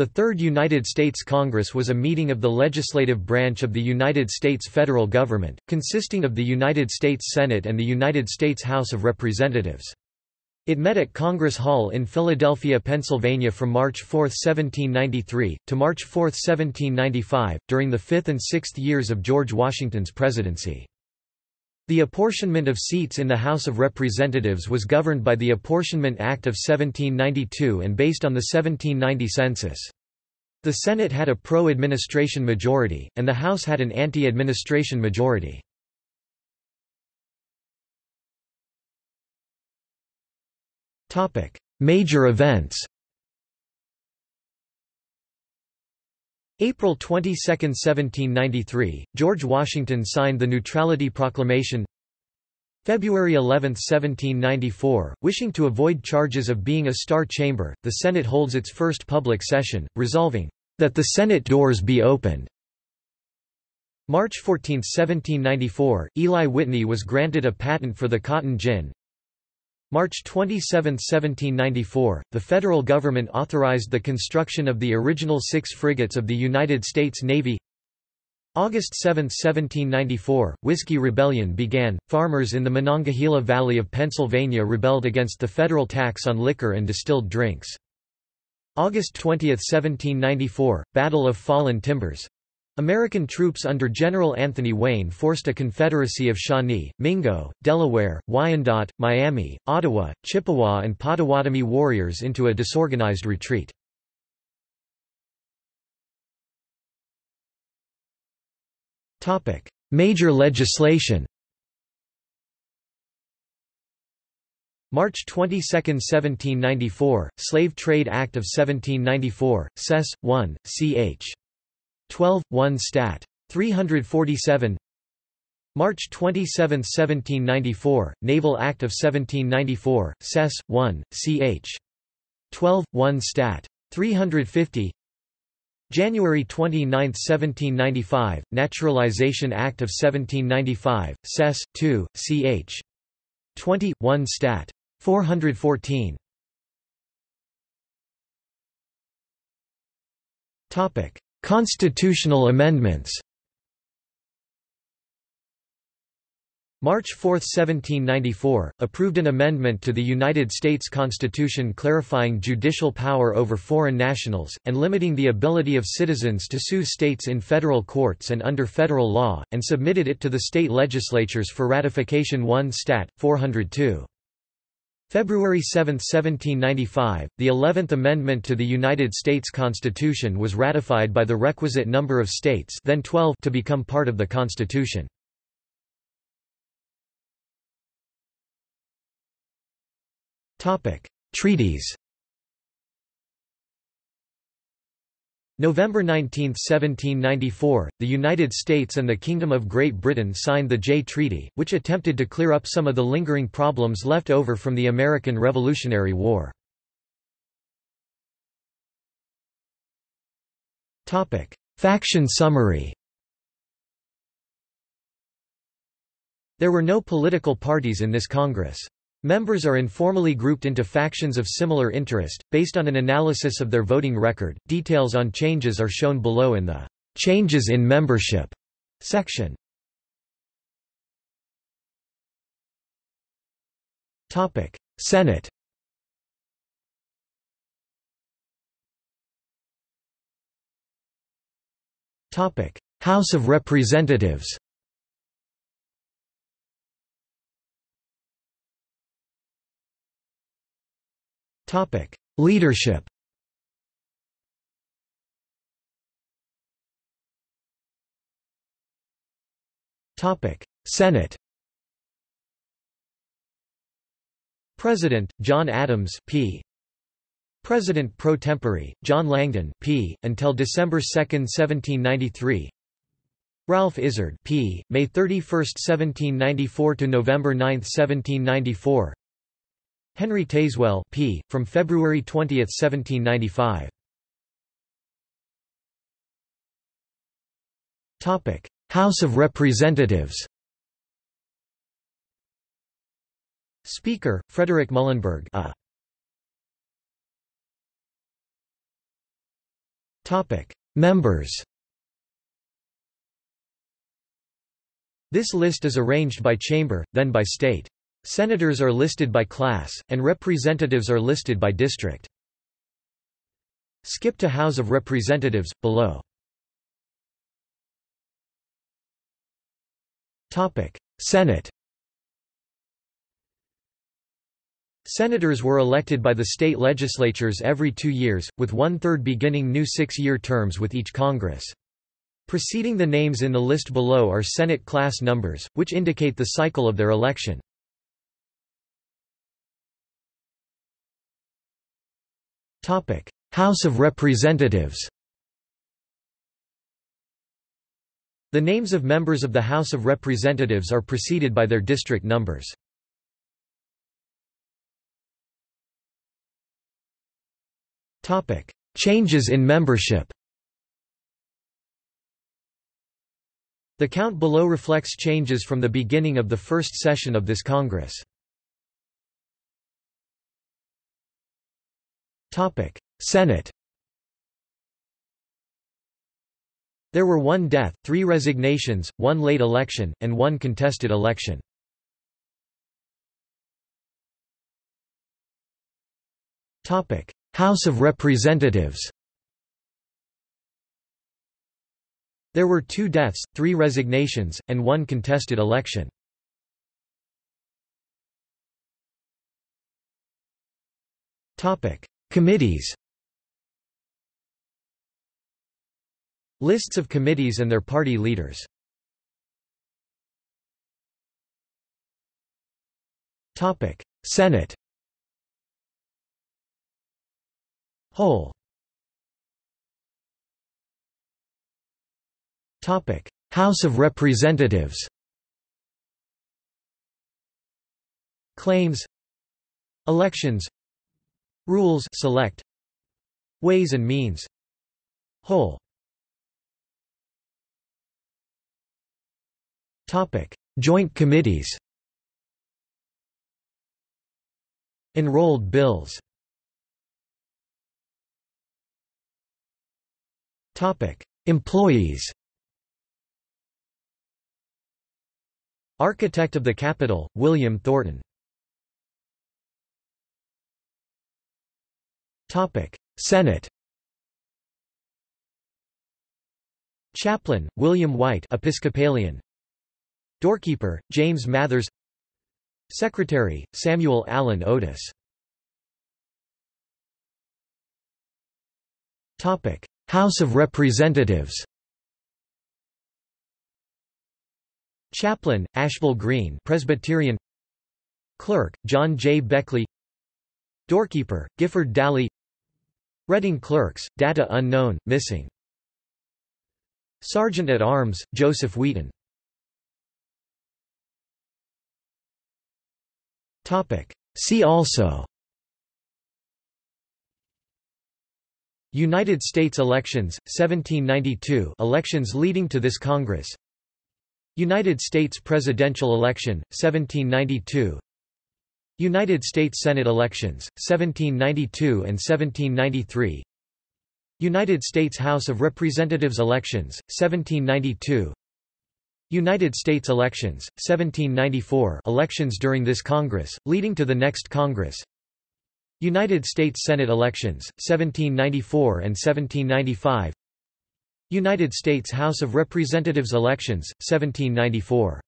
The Third United States Congress was a meeting of the legislative branch of the United States federal government, consisting of the United States Senate and the United States House of Representatives. It met at Congress Hall in Philadelphia, Pennsylvania from March 4, 1793, to March 4, 1795, during the fifth and sixth years of George Washington's presidency. The apportionment of seats in the House of Representatives was governed by the Apportionment Act of 1792 and based on the 1790 census. The Senate had a pro-administration majority, and the House had an anti-administration majority. Major events April 22, 1793, George Washington signed the Neutrality Proclamation February 11, 1794, wishing to avoid charges of being a star chamber, the Senate holds its first public session, resolving, "...that the Senate doors be opened." March 14, 1794, Eli Whitney was granted a patent for the cotton gin, March 27, 1794, the federal government authorized the construction of the original six frigates of the United States Navy. August 7, 1794, Whiskey Rebellion began. Farmers in the Monongahela Valley of Pennsylvania rebelled against the federal tax on liquor and distilled drinks. August 20, 1794, Battle of Fallen Timbers. American troops under General Anthony Wayne forced a confederacy of Shawnee, Mingo, Delaware, Wyandot, Miami, Ottawa, Chippewa and Potawatomi warriors into a disorganized retreat. Major legislation March 22, 1794, Slave Trade Act of 1794, Sess. 1, ch. 12, 1 Stat. 347 March 27, 1794, Naval Act of 1794, Sess. 1, ch. 12, 1 Stat. 350 January 29, 1795, Naturalization Act of 1795, Sess. 2, ch. 20, 1 Stat. 414 Topic Constitutional amendments March 4, 1794, approved an amendment to the United States Constitution clarifying judicial power over foreign nationals, and limiting the ability of citizens to sue states in federal courts and under federal law, and submitted it to the state legislatures for ratification 1 Stat. 402. February 7, 1795, the Eleventh Amendment to the United States Constitution was ratified by the requisite number of states then 12 to become part of the Constitution. Treaties November 19, 1794, the United States and the Kingdom of Great Britain signed the Jay Treaty, which attempted to clear up some of the lingering problems left over from the American Revolutionary War. Faction summary There were no political parties in this Congress. Members are informally grouped into factions of similar interest, based on an analysis of their voting record. Details on changes are shown below in the Changes in Membership section. Topic: Senate. Topic: House of Representatives. Topic: Leadership. Topic: Senate. President John Adams, P. President pro tempore John Langdon, P. until December 2, 1793. Ralph Izard, P. May 31, 1794 to November 9, 1794. Henry Tazewell p. from February 20, 1795. Topic: House of Representatives. Speaker: Frederick Muhlenberg. A. Members This list is arranged by chamber, then by state. Senators are listed by class, and representatives are listed by district. Skip to House of Representatives, below. Senate Senators were elected by the state legislatures every two years, with one-third beginning new six-year terms with each Congress. Preceding the names in the list below are Senate class numbers, which indicate the cycle of their election. House of Representatives The names of members of the House of Representatives are preceded by their district numbers. Changes in membership The count below reflects changes from the beginning of the first session of this Congress. Senate. There were one death, three resignations, one late election, and one contested election. House of Representatives. There were two deaths, three resignations, and one contested election. Committees Lists of committees and their party leaders. Senate. Whole. House of Representatives. Claims. Elections Rules select Ways and Means Whole. Topic Joint committees. Enrolled bills. Topic Employees. Architect of the Capitol, William Thornton Senate Chaplain, William White Episcopalian. Doorkeeper, James Mathers. Secretary, Samuel Allen Otis. House of Representatives. Chaplain, Ashbel Green Presbyterian. Clerk, John J. Beckley. Doorkeeper, Gifford Dalley Reading Clerks, data unknown, missing. Sergeant at Arms, Joseph Wheaton. Topic. See also. United States elections, 1792 elections leading to this Congress. United States presidential election, 1792 United States Senate elections, 1792 and 1793 United States House of Representatives elections, 1792 United States elections, 1794 elections during this Congress, leading to the next Congress. United States Senate elections, 1794 and 1795 United States House of Representatives elections, 1794